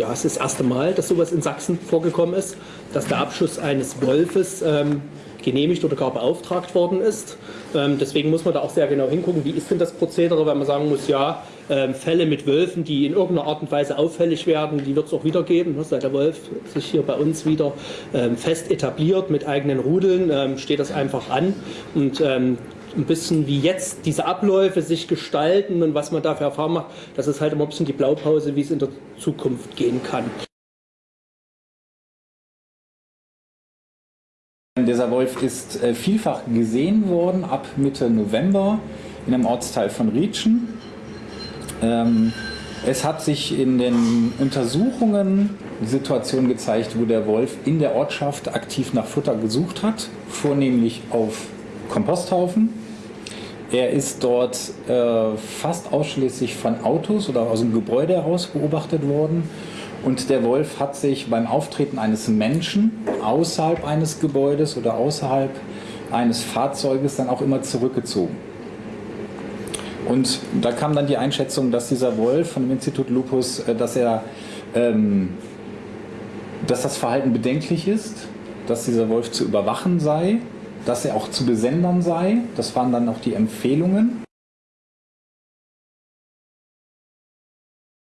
Ja, es ist das erste Mal, dass sowas in Sachsen vorgekommen ist, dass der Abschuss eines Wolfes ähm, genehmigt oder gar beauftragt worden ist. Ähm, deswegen muss man da auch sehr genau hingucken, wie ist denn das Prozedere, weil man sagen muss, ja, ähm, Fälle mit Wölfen, die in irgendeiner Art und Weise auffällig werden, die wird es auch wieder geben. Ne? Seit der Wolf sich hier bei uns wieder ähm, fest etabliert mit eigenen Rudeln, ähm, steht das einfach an. Und ähm, ein bisschen wie jetzt diese Abläufe sich gestalten und was man dafür erfahren macht, das ist halt immer ein bisschen die Blaupause, wie es in der Zukunft gehen kann. Dieser Wolf ist äh, vielfach gesehen worden ab Mitte November in einem Ortsteil von Rietschen. Ähm, es hat sich in den Untersuchungen die Situation gezeigt, wo der Wolf in der Ortschaft aktiv nach Futter gesucht hat, vornehmlich auf Komposthaufen. Er ist dort äh, fast ausschließlich von Autos oder aus dem Gebäude heraus beobachtet worden. Und der Wolf hat sich beim Auftreten eines Menschen außerhalb eines Gebäudes oder außerhalb eines Fahrzeuges dann auch immer zurückgezogen. Und da kam dann die Einschätzung, dass dieser Wolf von dem Institut Lupus, äh, dass er, ähm, dass das Verhalten bedenklich ist, dass dieser Wolf zu überwachen sei dass er auch zu besendern sei. Das waren dann auch die Empfehlungen.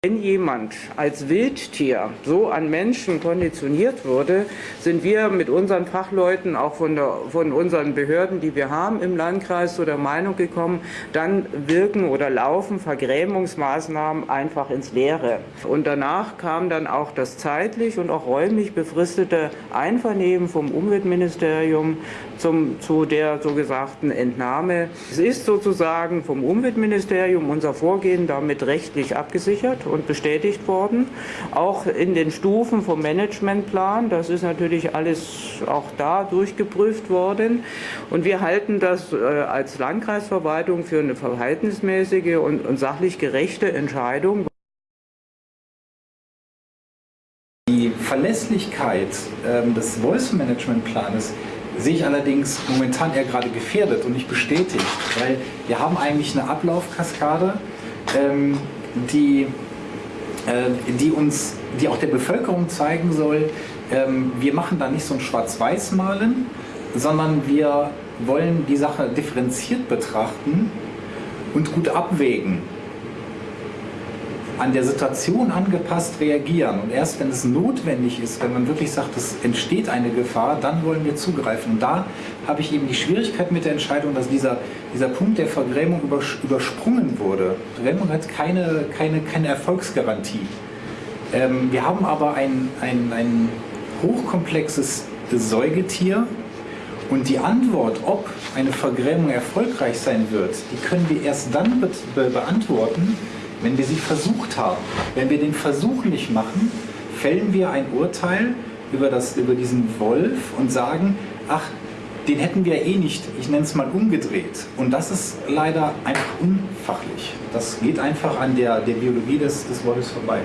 Wenn jemand als Wildtier so an Menschen konditioniert wurde, sind wir mit unseren Fachleuten, auch von, der, von unseren Behörden, die wir haben im Landkreis, zu der Meinung gekommen, dann wirken oder laufen Vergrämungsmaßnahmen einfach ins Leere. Und danach kam dann auch das zeitlich und auch räumlich befristete Einvernehmen vom Umweltministerium zum, zu der so gesagten Entnahme. Es ist sozusagen vom Umweltministerium unser Vorgehen damit rechtlich abgesichert und bestätigt worden. Auch in den Stufen vom Managementplan, das ist natürlich alles auch da durchgeprüft worden. Und wir halten das äh, als Landkreisverwaltung für eine verhältnismäßige und, sachlich gerechte Entscheidung. Die Verlässlichkeit ähm, des Voice-Management-Planes sehe ich allerdings momentan eher gerade gefährdet und nicht bestätigt, weil wir haben eigentlich eine Ablaufkaskade, ähm, die die uns, die auch der Bevölkerung zeigen soll, ähm, wir machen da nicht so ein Schwarz-Weiß-Malen, sondern wir wollen die Sache differenziert betrachten und gut abwägen an der Situation angepasst reagieren. Und erst wenn es notwendig ist, wenn man wirklich sagt, es entsteht eine Gefahr, dann wollen wir zugreifen. Und da habe ich eben die Schwierigkeit mit der Entscheidung, dass dieser, dieser Punkt der Vergrämung übersprungen wurde. Vergrämung hat keine, keine, keine Erfolgsgarantie. Ähm, wir haben aber ein, ein, ein hochkomplexes Säugetier, und die Antwort, ob eine Vergrämung erfolgreich sein wird, die können wir erst dann be be beantworten, wenn wir sie versucht haben. Wenn wir den Versuch nicht machen, fällen wir ein Urteil über, das, über diesen Wolf und sagen, ach, den hätten wir eh nicht, ich nenne es mal umgedreht. Und das ist leider einfach unfachlich. Das geht einfach an der, der Biologie des, des Wolfs vorbei.